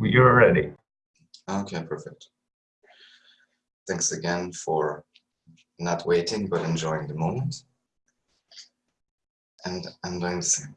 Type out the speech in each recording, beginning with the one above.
You're ready. Okay, perfect. Thanks again for not waiting, but enjoying the moment. And I'm doing the same.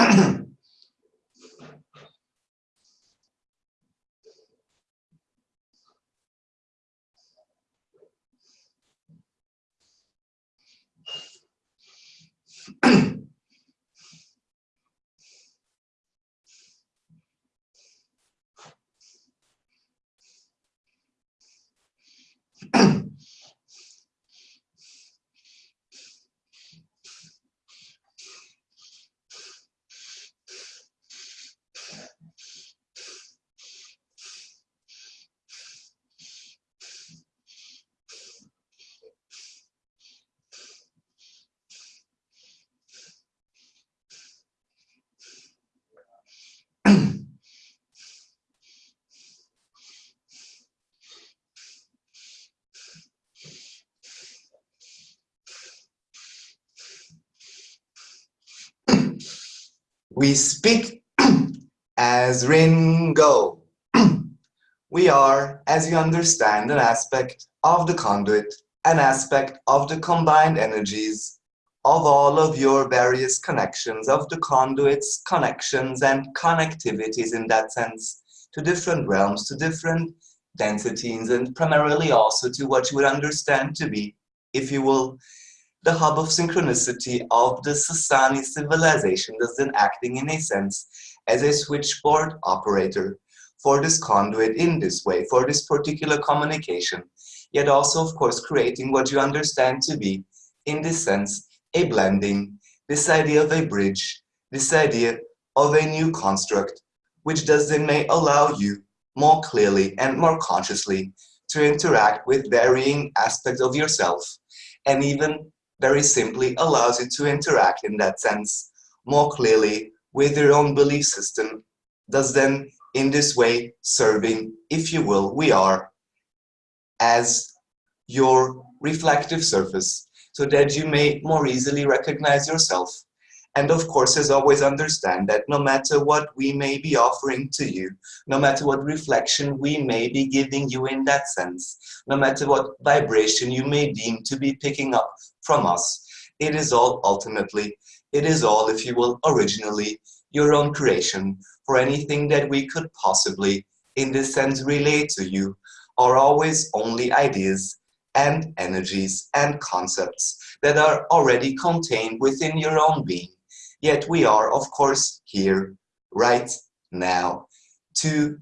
Ahem. We speak as Ringo. we are, as you understand, an aspect of the conduit, an aspect of the combined energies of all of your various connections, of the conduits, connections, and connectivities in that sense to different realms, to different densities, and primarily also to what you would understand to be, if you will, the hub of synchronicity of the Sasani civilization that's then acting in a sense as a switchboard operator for this conduit in this way, for this particular communication, yet also, of course, creating what you understand to be, in this sense, a blending, this idea of a bridge, this idea of a new construct, which does then may allow you more clearly and more consciously to interact with varying aspects of yourself and even very simply allows you to interact in that sense more clearly with your own belief system, thus then in this way serving, if you will, we are as your reflective surface so that you may more easily recognize yourself. And of course, as always, understand that no matter what we may be offering to you, no matter what reflection we may be giving you in that sense, no matter what vibration you may deem to be picking up from us, it is all ultimately, it is all, if you will, originally your own creation for anything that we could possibly, in this sense, relate to you, are always only ideas and energies and concepts that are already contained within your own being. Yet we are, of course, here, right now, to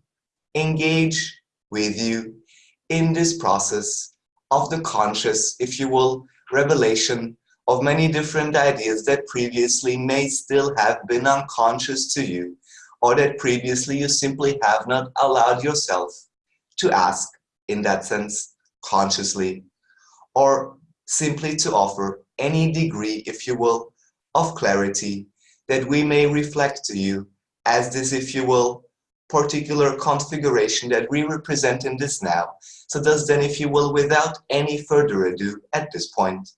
engage with you in this process of the conscious, if you will, revelation of many different ideas that previously may still have been unconscious to you, or that previously you simply have not allowed yourself to ask in that sense consciously or simply to offer any degree, if you will, of clarity that we may reflect to you as this, if you will, particular configuration that we represent in this now. So thus then, if you will, without any further ado at this point,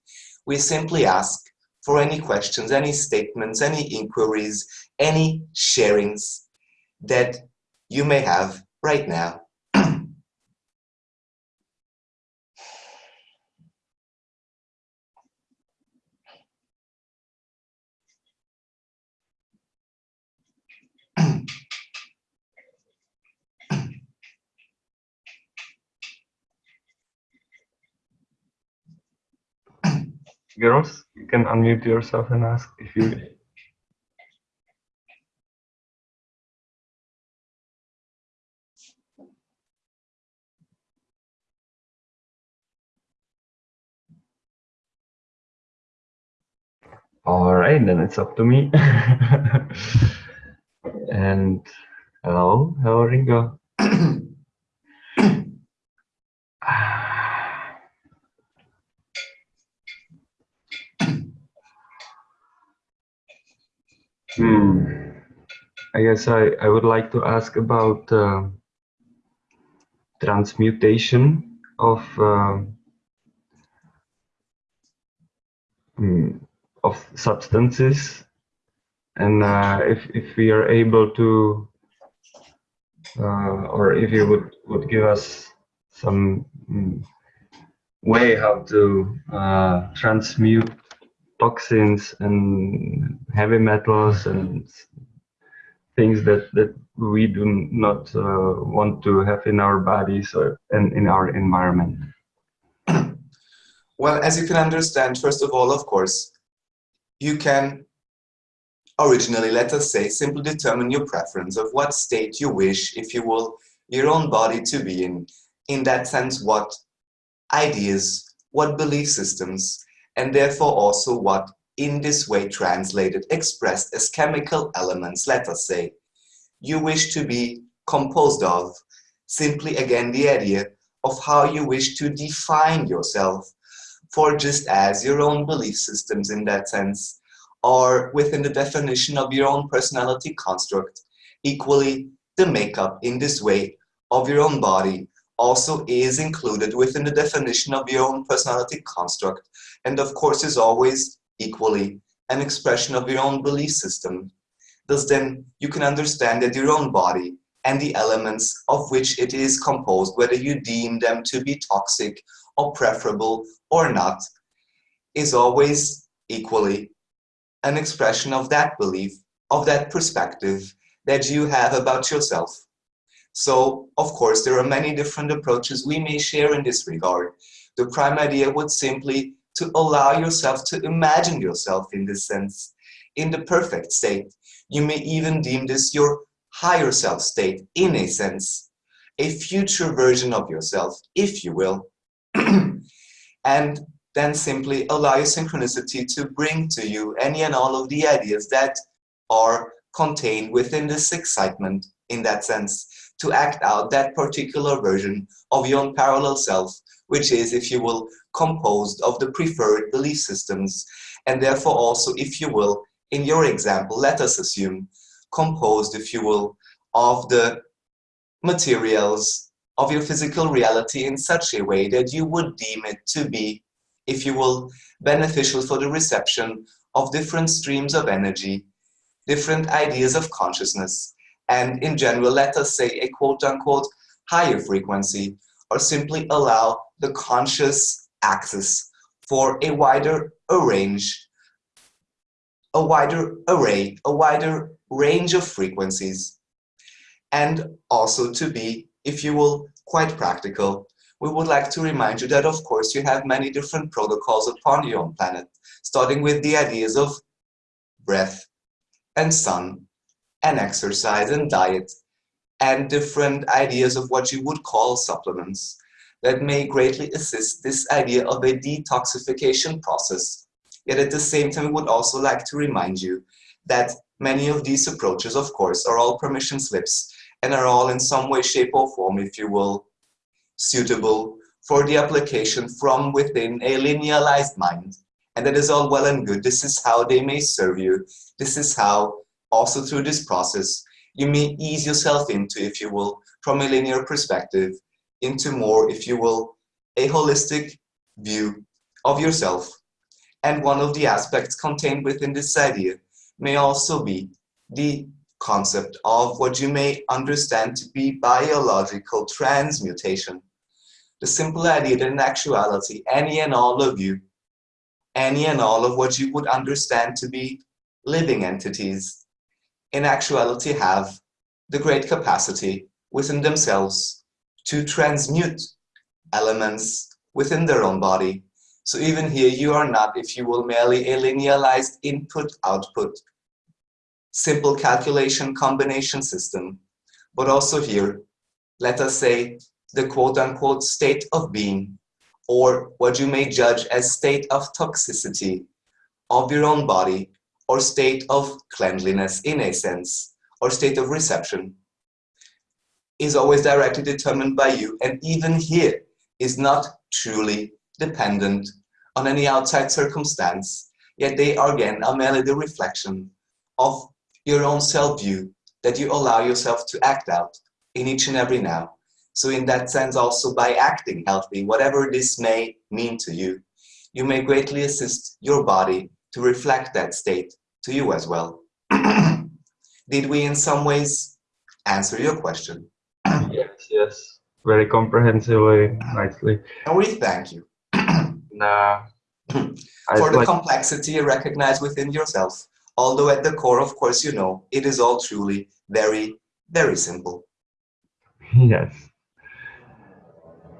we simply ask for any questions, any statements, any inquiries, any sharings that you may have right now. Girls, you can unmute yourself and ask if you. All right, then it's up to me. and hello, hello, Ringo. Hmm. I guess I, I would like to ask about uh, transmutation of uh, of substances and uh, if, if we are able to uh, or if you would, would give us some um, way how to uh, transmute toxins and heavy metals and things that that we do not uh, want to have in our bodies or in, in our environment. Well as you can understand first of all of course you can originally let us say simply determine your preference of what state you wish if you will your own body to be in. In that sense what ideas what belief systems and therefore also what in this way translated expressed as chemical elements, let us say, you wish to be composed of, simply again the idea of how you wish to define yourself, for just as your own belief systems in that sense are within the definition of your own personality construct, equally the makeup in this way of your own body also is included within the definition of your own personality construct and of course is always equally an expression of your own belief system. Thus then you can understand that your own body and the elements of which it is composed, whether you deem them to be toxic or preferable or not, is always equally an expression of that belief, of that perspective that you have about yourself. So, of course, there are many different approaches we may share in this regard. The prime idea would simply to allow yourself to imagine yourself in this sense, in the perfect state. You may even deem this your higher self state, in a sense, a future version of yourself, if you will. and then simply allow your synchronicity to bring to you any and all of the ideas that are contained within this excitement in that sense to act out that particular version of your parallel self, which is, if you will, composed of the preferred belief systems, and therefore also, if you will, in your example, let us assume, composed, if you will, of the materials of your physical reality in such a way that you would deem it to be, if you will, beneficial for the reception of different streams of energy, different ideas of consciousness, and in general, let us say a quote-unquote higher frequency, or simply allow the conscious access for a wider range, a wider array, a wider range of frequencies, and also to be, if you will, quite practical. We would like to remind you that, of course, you have many different protocols upon your own planet, starting with the ideas of breath and sun and exercise and diet and different ideas of what you would call supplements that may greatly assist this idea of a detoxification process. Yet at the same time, we would also like to remind you that many of these approaches, of course, are all permission slips and are all in some way, shape or form, if you will, suitable for the application from within a linearized mind. And that is all well and good. This is how they may serve you. This is how, also through this process, you may ease yourself into, if you will, from a linear perspective, into more, if you will, a holistic view of yourself. And one of the aspects contained within this idea may also be the concept of what you may understand to be biological transmutation. The simple idea that in actuality, any and all of you, any and all of what you would understand to be living entities, in actuality have the great capacity within themselves to transmute elements within their own body. So even here, you are not, if you will, merely a linearized input-output simple calculation combination system, but also here, let us say the quote-unquote state of being, or what you may judge as state of toxicity of your own body, or state of cleanliness in a sense, or state of reception, is always directly determined by you, and even here is not truly dependent on any outside circumstance, yet they are again are merely the reflection of your own self-view that you allow yourself to act out in each and every now. So in that sense also by acting healthy, whatever this may mean to you, you may greatly assist your body to reflect that state to you as well. Did we in some ways answer your question? Yes, yes, very comprehensively, nicely. And we thank you. nah, For the like... complexity recognized within yourself although at the core, of course, you know, it is all truly very, very simple. Yes.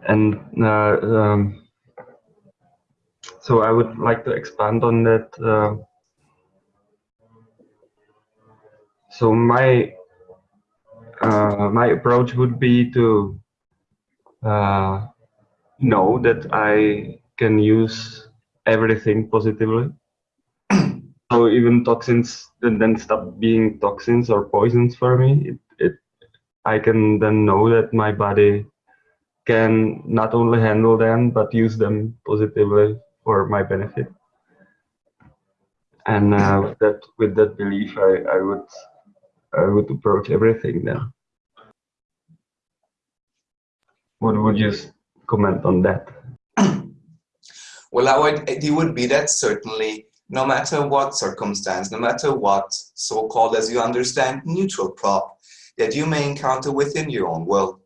And uh, um, so I would like to expand on that. Uh, so my uh, my approach would be to uh, know that I can use everything positively so even toxins then stop being toxins or poisons for me. It, it, I can then know that my body can not only handle them but use them positively for my benefit. And uh, with that, with that belief, I, I would, I would approach everything then. What would you comment on that? Well, I would, it would be that certainly no matter what circumstance, no matter what so-called, as you understand, neutral prop that you may encounter within your own world.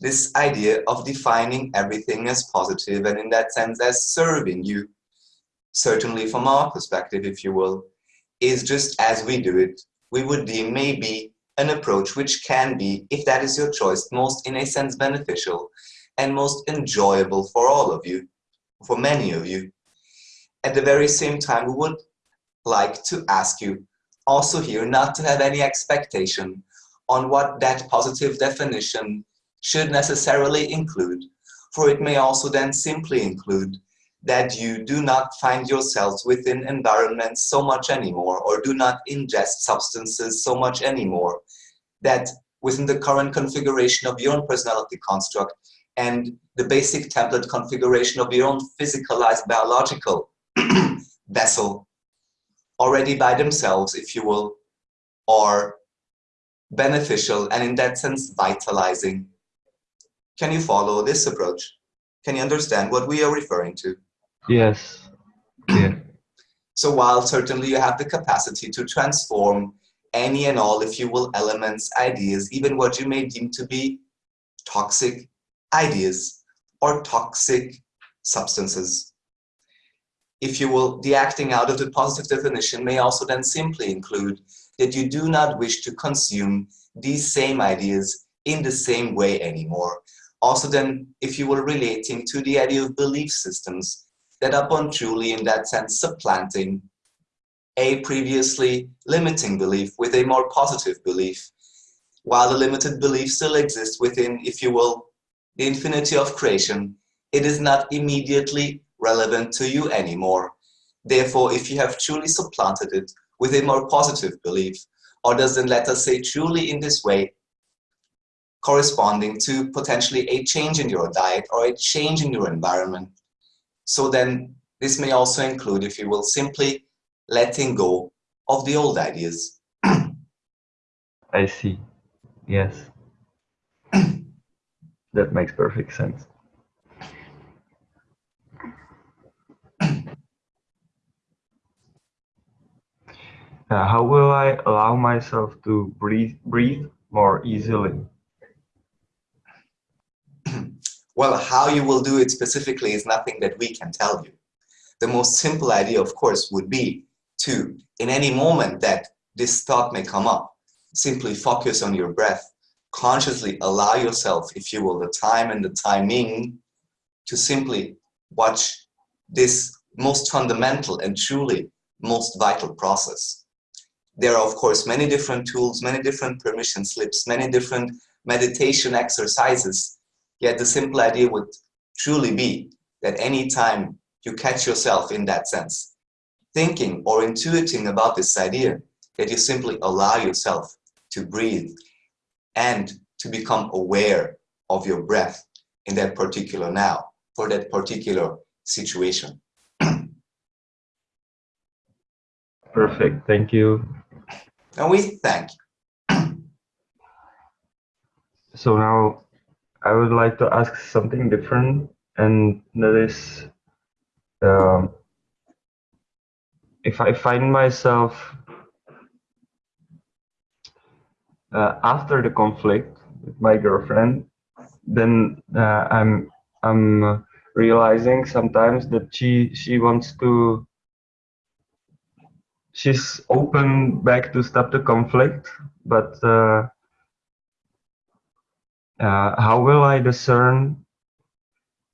This idea of defining everything as positive and in that sense as serving you, certainly from our perspective, if you will, is just as we do it, we would deem maybe an approach which can be, if that is your choice, most in a sense beneficial and most enjoyable for all of you, for many of you. At the very same time, we would like to ask you also here not to have any expectation on what that positive definition should necessarily include, for it may also then simply include that you do not find yourselves within environments so much anymore or do not ingest substances so much anymore that within the current configuration of your own personality construct and the basic template configuration of your own physicalized biological vessel already by themselves, if you will, are beneficial, and in that sense, vitalizing. Can you follow this approach? Can you understand what we are referring to? Yes. Yeah. So while certainly you have the capacity to transform any and all, if you will, elements, ideas, even what you may deem to be toxic ideas or toxic substances. If you will, the acting out of the positive definition may also then simply include that you do not wish to consume these same ideas in the same way anymore. Also then, if you were relating to the idea of belief systems that upon truly in that sense supplanting a previously limiting belief with a more positive belief, while the limited belief still exists within, if you will, the infinity of creation, it is not immediately relevant to you anymore. Therefore, if you have truly supplanted it with a more positive belief, or doesn't let us say truly in this way, corresponding to potentially a change in your diet or a change in your environment. So then this may also include, if you will, simply letting go of the old ideas. I see. Yes. that makes perfect sense. Uh, how will I allow myself to breathe, breathe more easily? Well, how you will do it specifically is nothing that we can tell you. The most simple idea, of course, would be to, in any moment that this thought may come up, simply focus on your breath, consciously allow yourself, if you will, the time and the timing to simply watch this most fundamental and truly most vital process. There are, of course, many different tools, many different permission slips, many different meditation exercises Yet the simple idea would truly be that any time you catch yourself in that sense, thinking or intuiting about this idea, that you simply allow yourself to breathe and to become aware of your breath in that particular now, for that particular situation. Perfect, thank you. And we thank you. so now I would like to ask something different, and that is, um, if I find myself uh, after the conflict with my girlfriend, then uh, I'm I'm realizing sometimes that she she wants to she's open back to stop the conflict, but uh, uh, how will I discern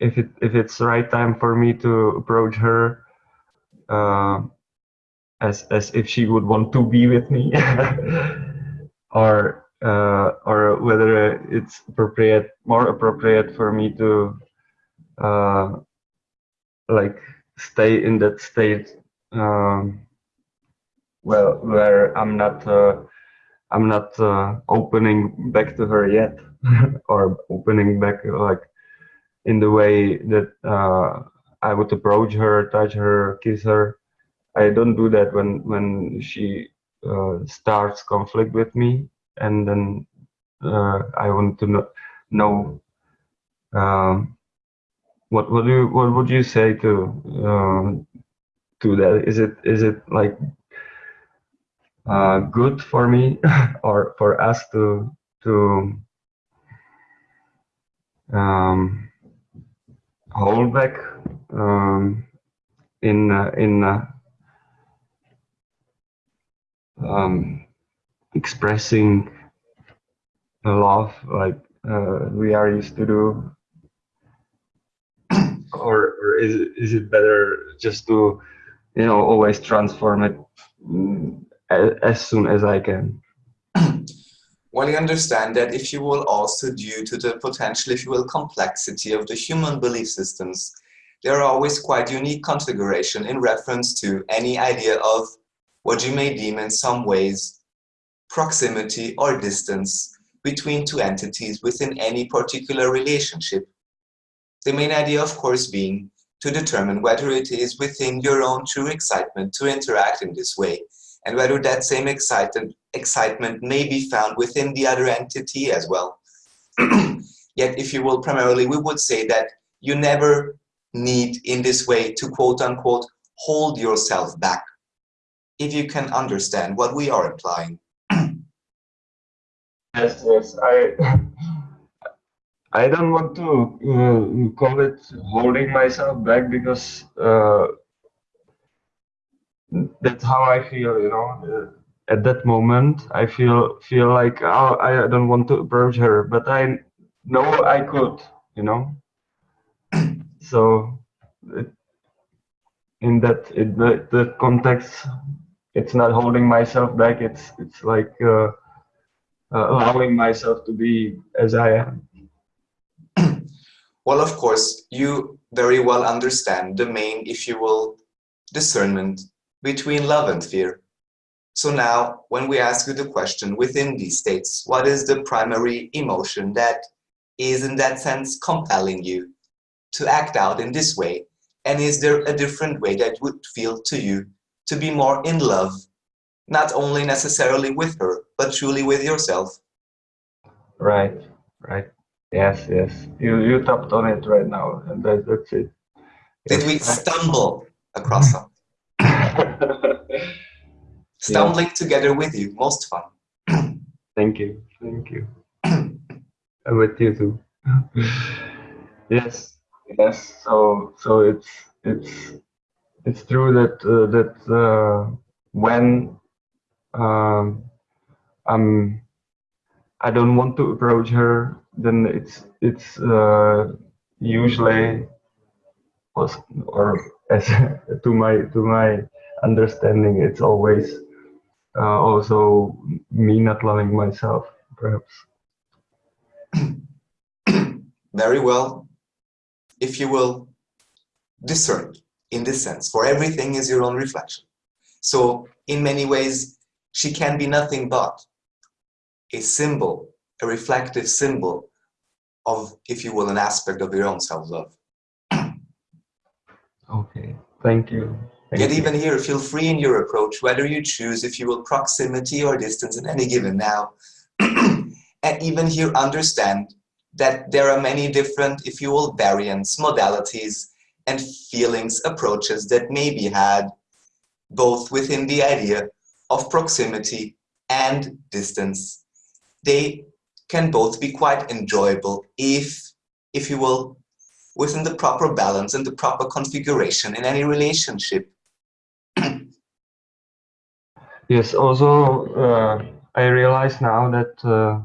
if it if it's the right time for me to approach her uh, as as if she would want to be with me, or uh, or whether it's appropriate more appropriate for me to uh, like stay in that state um, well where I'm not uh, I'm not uh, opening back to her yet. or opening back like in the way that uh, I would approach her, touch her, kiss her. I don't do that when when she uh, starts conflict with me, and then uh, I want to know, know um, what do you, what would you say to um, to that? Is it is it like uh, good for me or for us to to um, hold back um, in uh, in uh, um, expressing love like uh, we are used to do. Or, or is, is it better just to you know always transform it mm, as soon as I can well, you understand that if you will also due to the potential, if you will, complexity of the human belief systems, there are always quite unique configuration in reference to any idea of what you may deem in some ways proximity or distance between two entities within any particular relationship. The main idea, of course, being to determine whether it is within your own true excitement to interact in this way and whether that same excited, excitement may be found within the other entity as well. Yet, if you will, primarily, we would say that you never need in this way to quote unquote hold yourself back if you can understand what we are implying. yes, yes, I I don't want to uh, call it holding myself back because uh, that's how I feel, you know. Uh, at that moment, I feel feel like oh, I don't want to approach her, but I know I could, you know. so, it, in that in the, the context, it's not holding myself back. It's it's like uh, uh, allowing myself to be as I am. well, of course, you very well understand the main, if you will, discernment between love and fear. So now, when we ask you the question within these states, what is the primary emotion that is in that sense compelling you to act out in this way? And is there a different way that would feel to you to be more in love, not only necessarily with her, but truly with yourself? Right, right. Yes, yes. You you tapped on it right now, and that, that's it. Did we stumble across something? Stumbling yeah. together with you, most fun. Thank you, thank you. I'm with you too. yes, yes. So so it's it's it's true that uh, that uh, when um, I'm I don't want to approach her, then it's it's uh, usually was or as to my to my understanding, it's always uh, also me not loving myself, perhaps. Very well, if you will discern in this sense, for everything is your own reflection. So in many ways, she can be nothing but a symbol, a reflective symbol of, if you will, an aspect of your own self-love. okay, thank you. Yet even here, feel free in your approach, whether you choose, if you will, proximity or distance in any given now. and even here, understand that there are many different, if you will, variants, modalities, and feelings, approaches that may be had both within the idea of proximity and distance. They can both be quite enjoyable if, if you will, within the proper balance and the proper configuration in any relationship. Yes, also uh, I realize now that uh,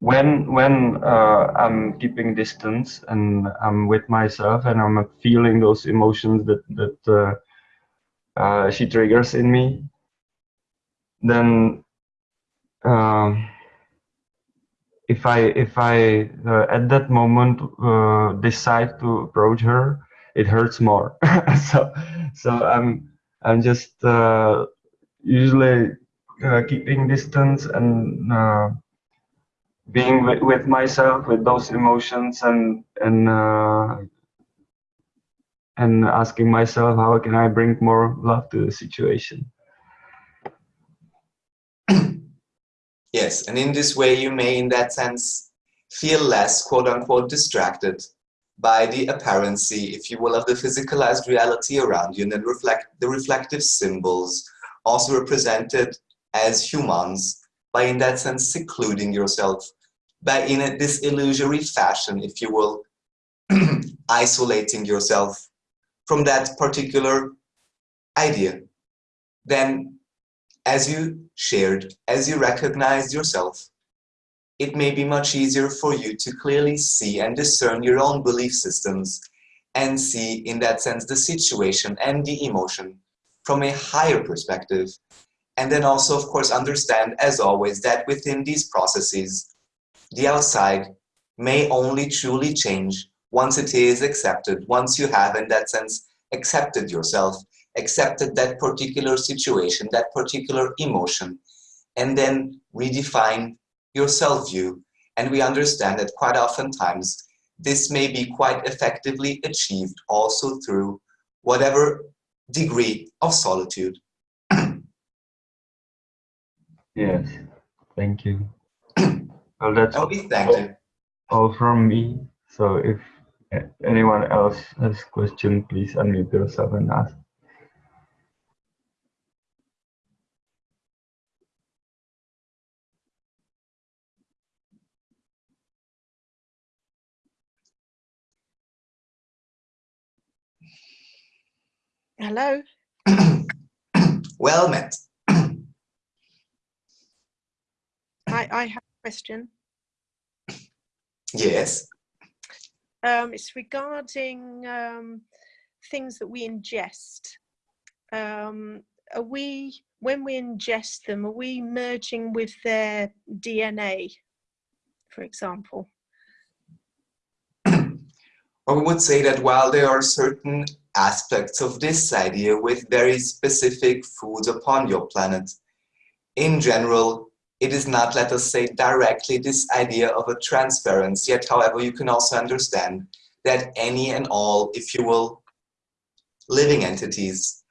when when uh, I'm keeping distance and I'm with myself and I'm feeling those emotions that that uh, uh, she triggers in me, then um, if I if I uh, at that moment decide to approach her, it hurts more. so so I'm I'm just uh, usually keeping distance and being with, with myself with those emotions and and uh, and asking myself how can I bring more love to the situation. yes, and in this way you may, in that sense, feel less quote unquote distracted by the apparency, if you will, of the physicalized reality around you and then reflect the reflective symbols also represented as humans by in that sense secluding yourself by in a, this illusory fashion, if you will, isolating yourself from that particular idea, then as you shared, as you recognized yourself, it may be much easier for you to clearly see and discern your own belief systems and see in that sense the situation and the emotion from a higher perspective and then also, of course, understand, as always, that within these processes, the outside may only truly change once it is accepted, once you have, in that sense, accepted yourself, accepted that particular situation, that particular emotion, and then redefine your self-view. And we understand that quite oftentimes this may be quite effectively achieved also through whatever degree of solitude. yes, thank you. well, that's I'll all, thanked. all from me. So if anyone else has question, please unmute yourself and ask. Hello. well met. I, I have a question. Yes. Um, it's regarding um, things that we ingest. Um, are we, when we ingest them, are we merging with their DNA, for example? Or we would say that while there are certain aspects of this idea with very specific foods upon your planet, in general, it is not, let us say, directly this idea of a transference, yet however you can also understand that any and all, if you will, living entities,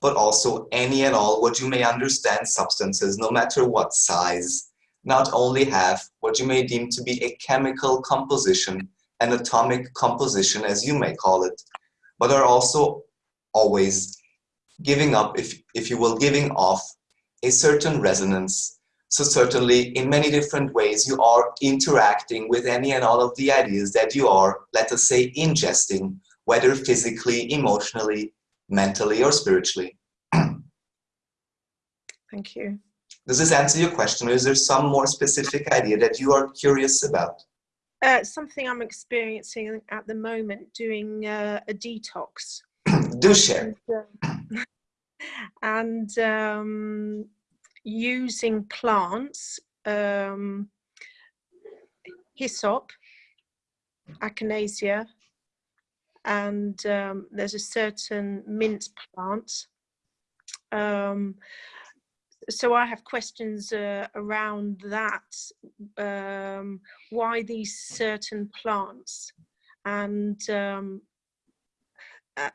but also any and all what you may understand substances, no matter what size, not only have what you may deem to be a chemical composition, an atomic composition, as you may call it, but are also always giving up, if, if you will, giving off a certain resonance. So certainly in many different ways, you are interacting with any and all of the ideas that you are, let us say, ingesting, whether physically, emotionally, mentally, or spiritually. Thank you. Does this answer your question, or is there some more specific idea that you are curious about? Uh, something I'm experiencing at the moment, doing uh, a detox. Do share. And, um, and um, using plants, um, hyssop, echinacea, and um, there's a certain mint plant. Um, so I have questions uh, around that. Um, why these certain plants? And um,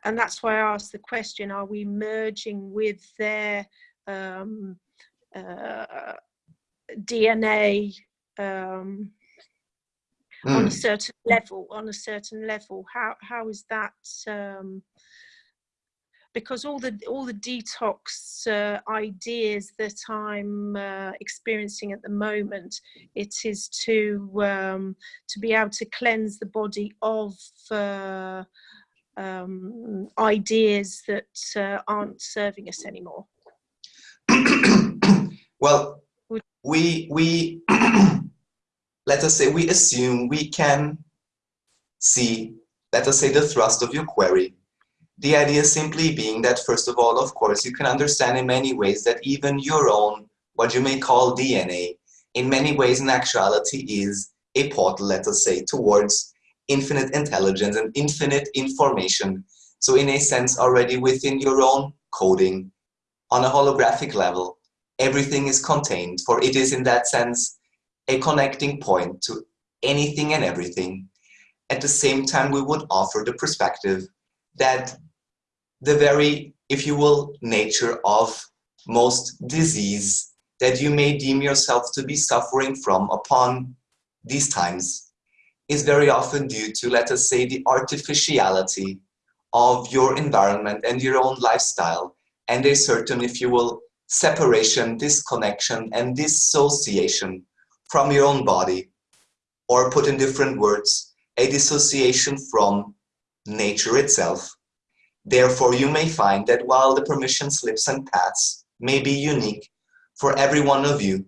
and that's why I asked the question: Are we merging with their um, uh, DNA um, on a Mm. certain level? On a certain level, how how is that? Because all the all the detox uh, ideas that I'm uh, experiencing at the moment, it is to um, to be able to cleanse the body of uh, um, ideas that uh, aren't serving us anymore. well, we we let us say we assume we can see, let us say, the thrust of your query. The idea simply being that, first of all, of course, you can understand in many ways that even your own, what you may call DNA, in many ways in actuality is a portal, let us say, towards infinite intelligence and infinite information. So in a sense, already within your own coding, on a holographic level, everything is contained, for it is in that sense a connecting point to anything and everything. At the same time, we would offer the perspective that the very, if you will, nature of most disease that you may deem yourself to be suffering from upon these times is very often due to, let us say, the artificiality of your environment and your own lifestyle and a certain, if you will, separation, disconnection, and dissociation from your own body, or put in different words, a dissociation from nature itself. Therefore, you may find that while the permission slips and paths may be unique for every one of you,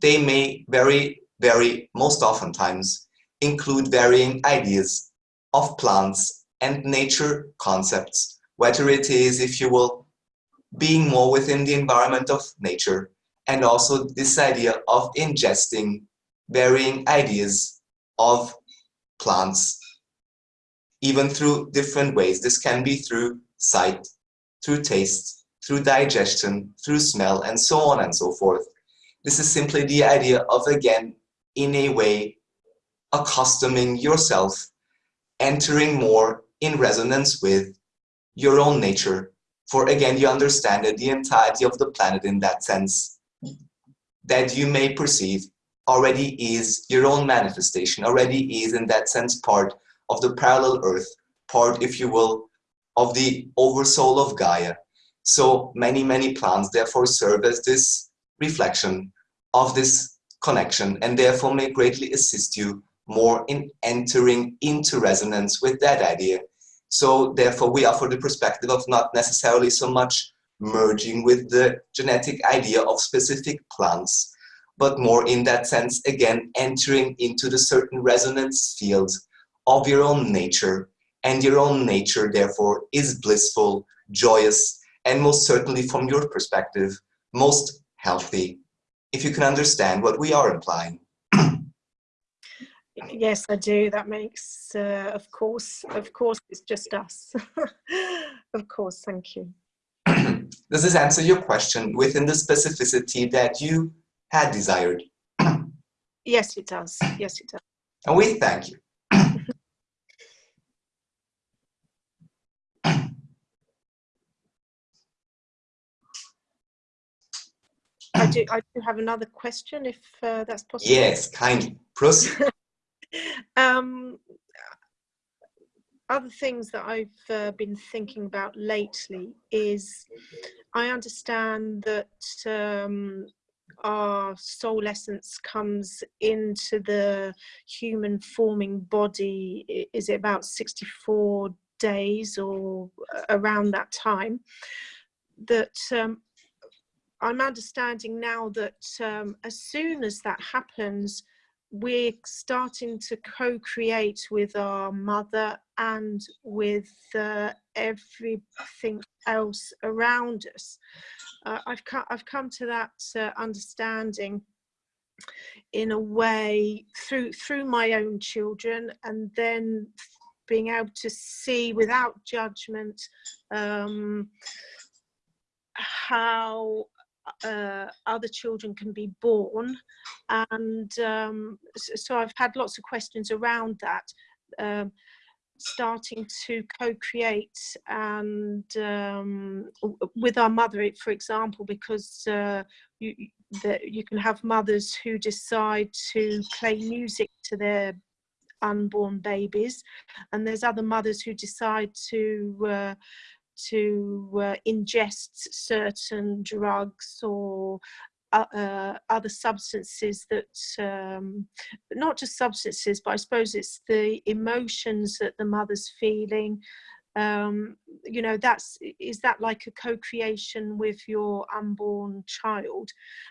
they may very, very, most oftentimes, include varying ideas of plants and nature concepts, whether it is, if you will, being more within the environment of nature, and also this idea of ingesting varying ideas of plants, even through different ways. This can be through sight, through taste, through digestion, through smell, and so on and so forth. This is simply the idea of, again, in a way, accustoming yourself, entering more in resonance with your own nature. For again, you understand that the entirety of the planet in that sense that you may perceive already is your own manifestation, already is in that sense part of the parallel earth, part, if you will, of the oversoul of Gaia. So many, many plants therefore serve as this reflection of this connection and therefore may greatly assist you more in entering into resonance with that idea. So therefore we offer the perspective of not necessarily so much merging with the genetic idea of specific plants, but more in that sense, again, entering into the certain resonance fields of your own nature. And your own nature, therefore, is blissful, joyous, and most certainly from your perspective, most healthy, if you can understand what we are implying. Yes, I do. That makes, uh, of course, of course, it's just us. of course, thank you. Does this answer your question within the specificity that you had desired? yes, it does. Yes, it does. And we thank you. Do. I do have another question, if uh, that's possible. Yes, kindly proceed. um, other things that I've uh, been thinking about lately is I understand that um, our soul essence comes into the human forming body, is it about 64 days or around that time? That um, I'm understanding now that um, as soon as that happens, we're starting to co-create with our mother and with uh, everything else around us. Uh, I've, I've come to that uh, understanding in a way through through my own children and then being able to see without judgment um, how uh, other children can be born. And um, so I've had lots of questions around that um, starting to co-create and um, with our mother for example because uh, you, that you can have mothers who decide to play music to their unborn babies and there's other mothers who decide to uh, to uh, ingest certain drugs or uh, uh, other substances that, um, not just substances, but I suppose it's the emotions that the mother's feeling. Um, you know, that's, is that like a co-creation with your unborn child?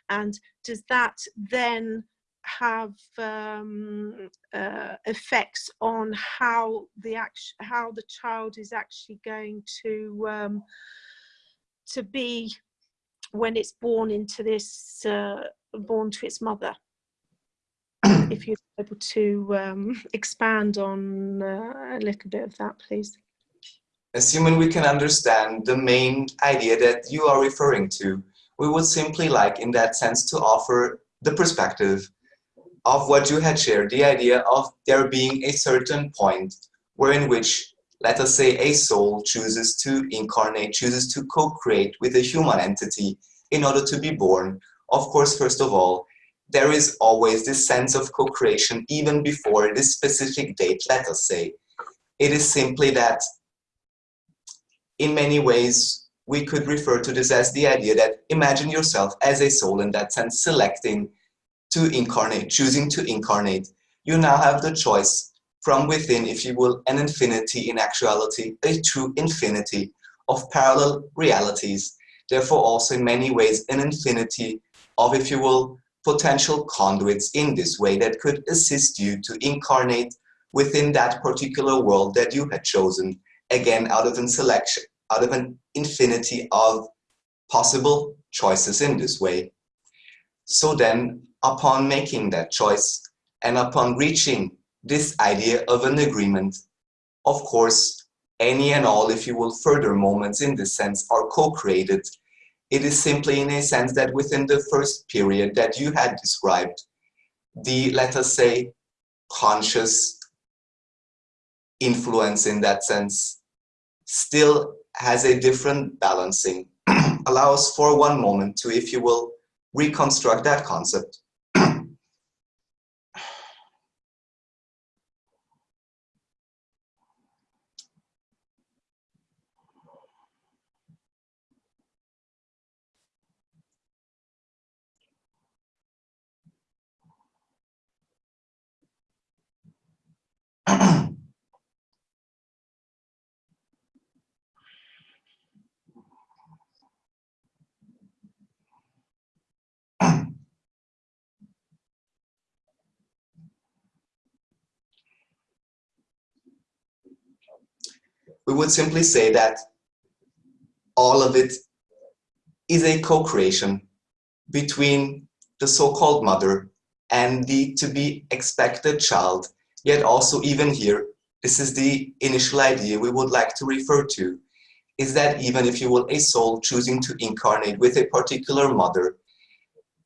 And does that then have um, uh, effects on how the act how the child is actually going to um, to be when it's born into this uh, born to its mother. If you're able to um, expand on uh, a little bit of that please. Assuming we can understand the main idea that you are referring to we would simply like in that sense to offer the perspective of what you had shared, the idea of there being a certain point where in which, let us say, a soul chooses to incarnate, chooses to co-create with a human entity in order to be born. Of course, first of all, there is always this sense of co-creation even before this specific date, let us say. It is simply that in many ways, we could refer to this as the idea that imagine yourself as a soul in that sense, selecting to incarnate, choosing to incarnate, you now have the choice from within, if you will, an infinity in actuality, a true infinity of parallel realities. Therefore, also in many ways, an infinity of, if you will, potential conduits in this way that could assist you to incarnate within that particular world that you had chosen, again, out of an selection, out of an infinity of possible choices in this way. So then upon making that choice and upon reaching this idea of an agreement, of course, any and all, if you will, further moments in this sense are co-created. It is simply in a sense that within the first period that you had described, the, let us say, conscious influence in that sense still has a different balancing, allows for one moment to, if you will, reconstruct that concept. We would simply say that all of it is a co-creation between the so-called mother and the to be expected child. Yet also even here, this is the initial idea we would like to refer to, is that even if you will a soul choosing to incarnate with a particular mother,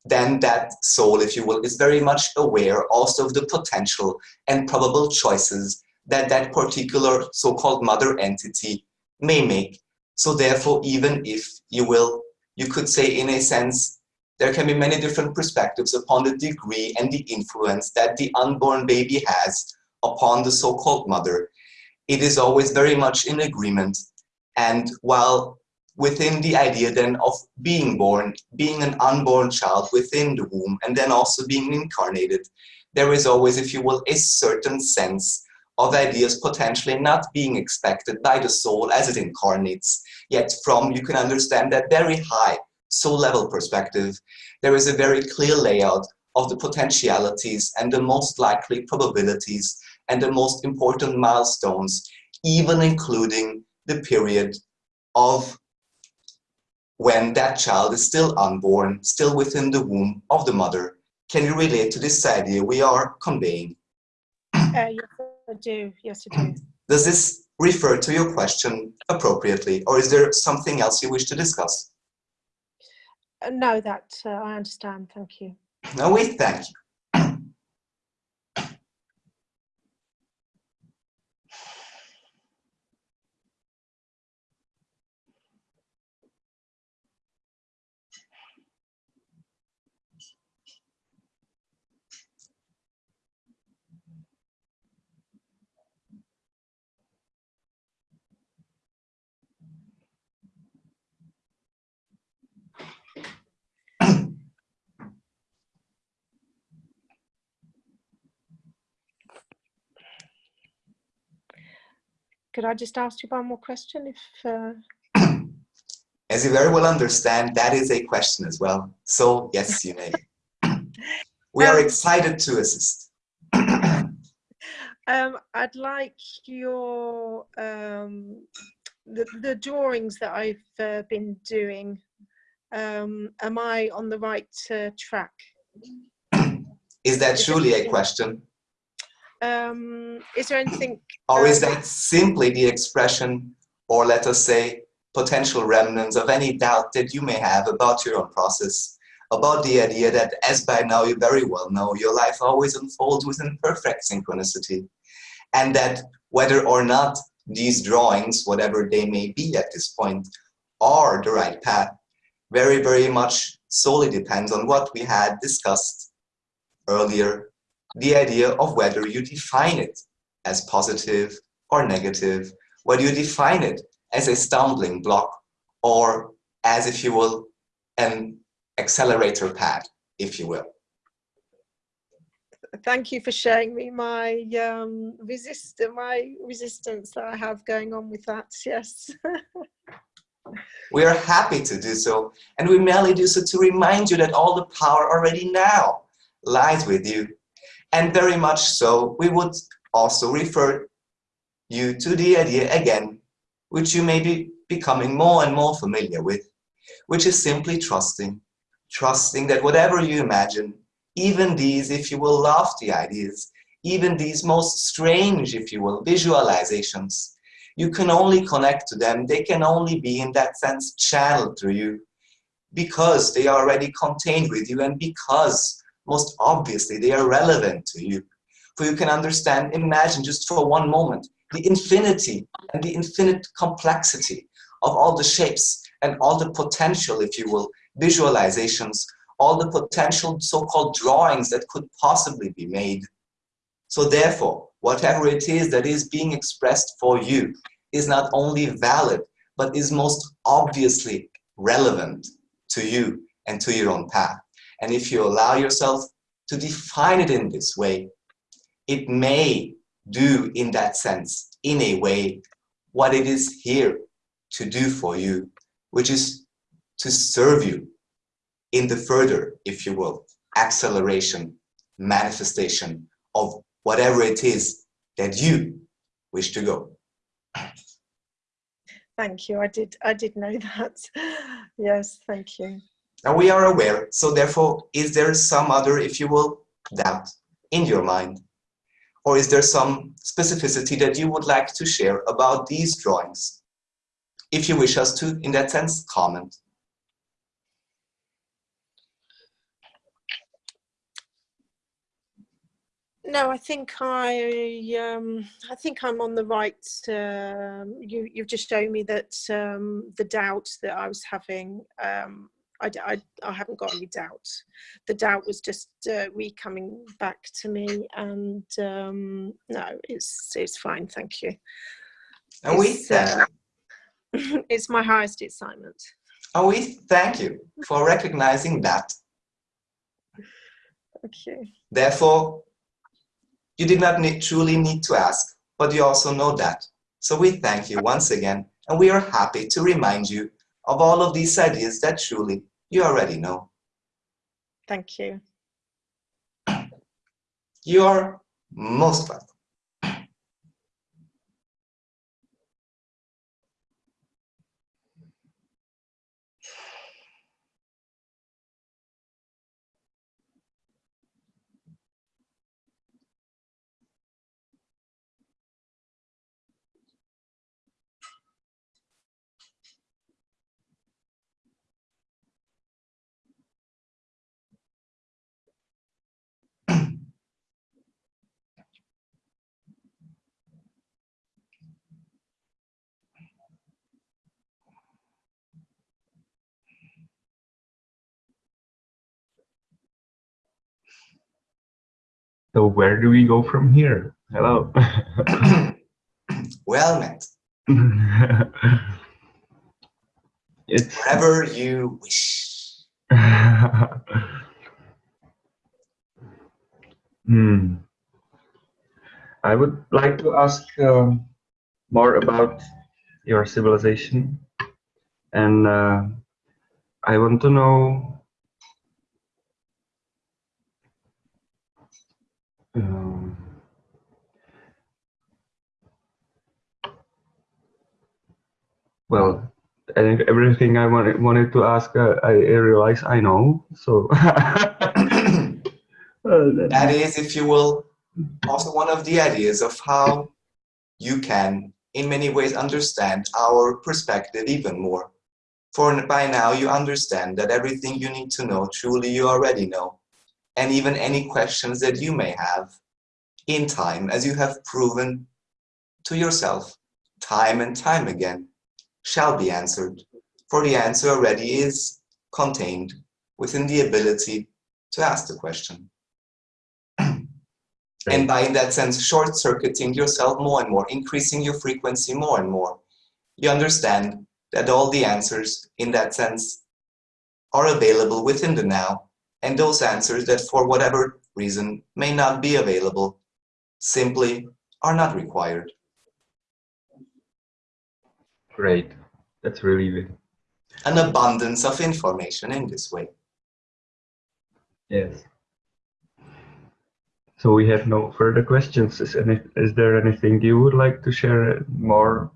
then that soul, if you will, is very much aware also of the potential and probable choices that that particular so-called mother entity may make. So therefore, even if you will, you could say in a sense, there can be many different perspectives upon the degree and the influence that the unborn baby has upon the so-called mother. It is always very much in agreement. And while within the idea then of being born, being an unborn child within the womb, and then also being incarnated, there is always, if you will, a certain sense of ideas potentially not being expected by the soul as it incarnates. Yet from, you can understand that very high soul level perspective, there is a very clear layout of the potentialities and the most likely probabilities and the most important milestones, even including the period of when that child is still unborn, still within the womb of the mother. Can you relate to this idea we are conveying? Uh, yes, I do. Yes, I do. Does this refer to your question appropriately, or is there something else you wish to discuss? Uh, no, that uh, I understand. Thank you. No, we thank you. Could I just ask you one more question? If uh... As you very well understand, that is a question as well. So yes, you may. we are Um, excited to assist. um, I'd like your um, the the drawings that I've uh, been doing. Um, am I on the right uh, track? Is that truly a question? Um, is there anything? Or is um, that simply the expression, or let us say, potential remnants of any doubt that you may have about your own process, about the idea that, as by now you very well know, your life always unfolds within perfect synchronicity, and that whether or not these drawings, whatever they may be at this point, are the right path, very, very much solely depends on what we had discussed earlier, the idea of whether you define it as positive or negative, whether you define it as a stumbling block or as, if you will, an accelerator pad, if you will. Thank you for sharing me my um, resist my resistance that I have going on with that. Yes. We are happy to do so, and we merely do so to remind you that all the power already now lies with you. And very much so, we would also refer you to the idea again, which you may be becoming more and more familiar with, which is simply trusting. Trusting that whatever you imagine, even these, if you will, lofty ideas, even these most strange, if you will, visualizations, you can only connect to them. They can only be, in that sense, channeled through you because they are already contained with you and because, most obviously, they are relevant to you. For you can understand, imagine just for one moment, the infinity and the infinite complexity of all the shapes and all the potential, if you will, visualizations all the potential so-called drawings that could possibly be made. So therefore, whatever it is that is being expressed for you is not only valid, but is most obviously relevant to you and to your own path. And if you allow yourself to define it in this way, it may do in that sense, in a way, what it is here to do for you, which is to serve you in the further, if you will, acceleration, manifestation of whatever it is that you wish to go. Thank you. I did. I did know that. yes. Thank you. Now we are aware. So therefore, is there some other, if you will, doubt in your mind? Or is there some specificity that you would like to share about these drawings? If you wish us to, in that sense, comment. No, I think I, um, I think I'm on the right. Um, you, you've just shown me that um, the doubt that I was having, um, I, I, I haven't got any doubt. The doubt was just uh, re coming back to me, and um, no, it's it's fine. Thank you. And we It's, thank, uh, it's my highest excitement. and we thank you for recognizing that. You. Therefore, you did not need, truly need to ask, but you also know that. So we thank you once again, and we are happy to remind you of all of these ideas that truly you already know. Thank you. You are most welcome. So where do we go from here? Hello. well met. it's Wherever you wish. hmm. I would like to ask um, more about your civilization, and uh, I want to know um, well, I think everything I wanted wanted to ask, uh, I, I realize I know. So that- that is, if you will, also one of the ideas of how you can, in many ways, understand our perspective even more. For by now, you understand that everything you need to know, truly you already know. And even any questions that you may have in time, as you have proven to yourself, time and time again, shall be answered. For the answer already is contained within the ability to ask the question. And by, in that sense, short-circuiting yourself more and more, increasing your frequency more and more, you understand that all the answers, in that sense, are available within the now, and those answers that for whatever reason may not be available, simply are not required. Great. That's really good. An abundance of information in this way. Yes. So we have no further questions. Is, any, is there anything you would like to share more?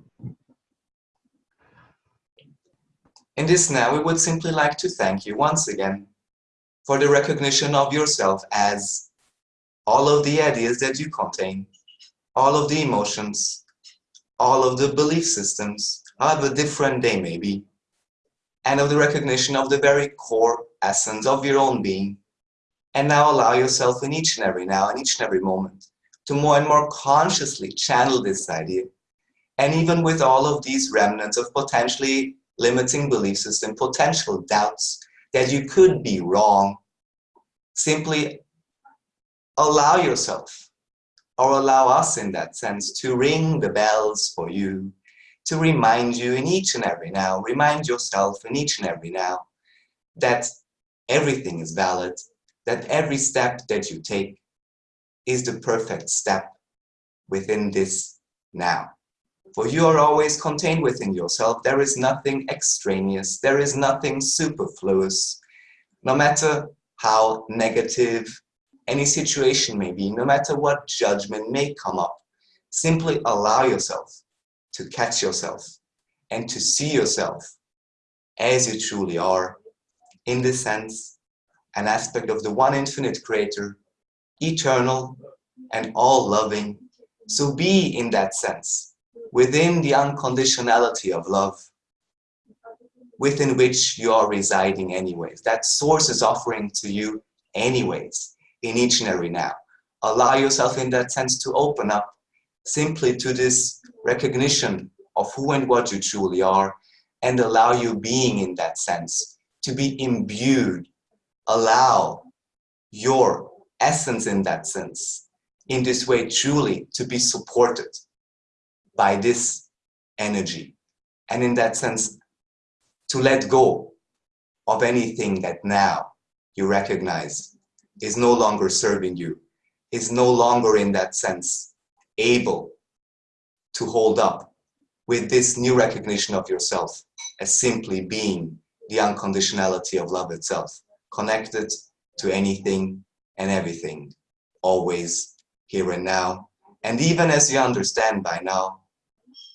In this now, we would simply like to thank you once again for the recognition of yourself as all of the ideas that you contain, all of the emotions, all of the belief systems, however different they may be, and of the recognition of the very core essence of your own being. And now allow yourself in each and every now, in each and every moment, to more and more consciously channel this idea. And even with all of these remnants of potentially limiting belief system, potential doubts that you could be wrong, simply allow yourself or allow us in that sense to ring the bells for you, to remind you in each and every now, remind yourself in each and every now that everything is valid, that every step that you take is the perfect step within this now. For you are always contained within yourself. There is nothing extraneous. There is nothing superfluous. No matter how negative any situation may be, no matter what judgment may come up, simply allow yourself to catch yourself and to see yourself as you truly are, in the sense, an aspect of the one infinite creator, eternal and all-loving. So be in that sense, within the unconditionality of love, within which you are residing anyways. That source is offering to you anyways, in each and every now. Allow yourself in that sense to open up simply to this recognition of who and what you truly are and allow you being in that sense to be imbued. Allow your essence in that sense, in this way truly to be supported by this energy. And in that sense, to let go of anything that now you recognize is no longer serving you, is no longer in that sense able to hold up with this new recognition of yourself as simply being the unconditionality of love itself, connected to anything and everything, always here and now. And even as you understand by now,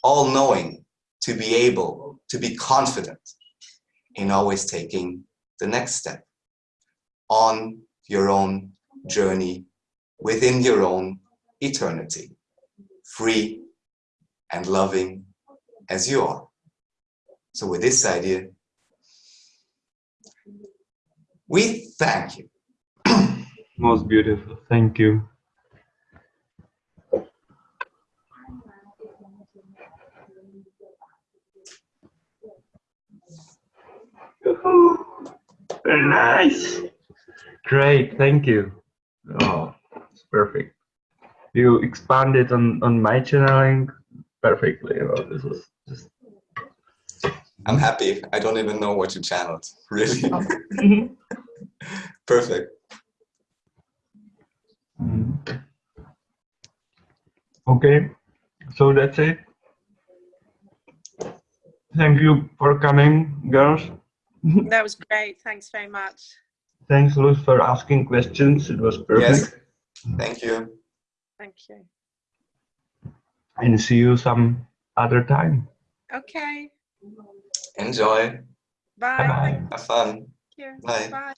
all knowing to be able to be confident in always taking the next step on your own journey within your own eternity, free and loving as you are. So with this idea, we thank you. Most beautiful. Thank you. Very nice. Great. Thank you. Oh, it's perfect. You expanded on on my channeling perfectly. Oh, this was just I'm happy. I don't even know what you channeled, really. Perfect. Mm. Okay, so that's it. Thank you for coming, girls. That was great. Thanks very much. Thanks, Luz, for asking questions. It was perfect. Yes. Thank you. Thank you. And see you some other time. Okay. Enjoy. Bye. Bye-bye. Have fun. Thank you. Bye. Bye.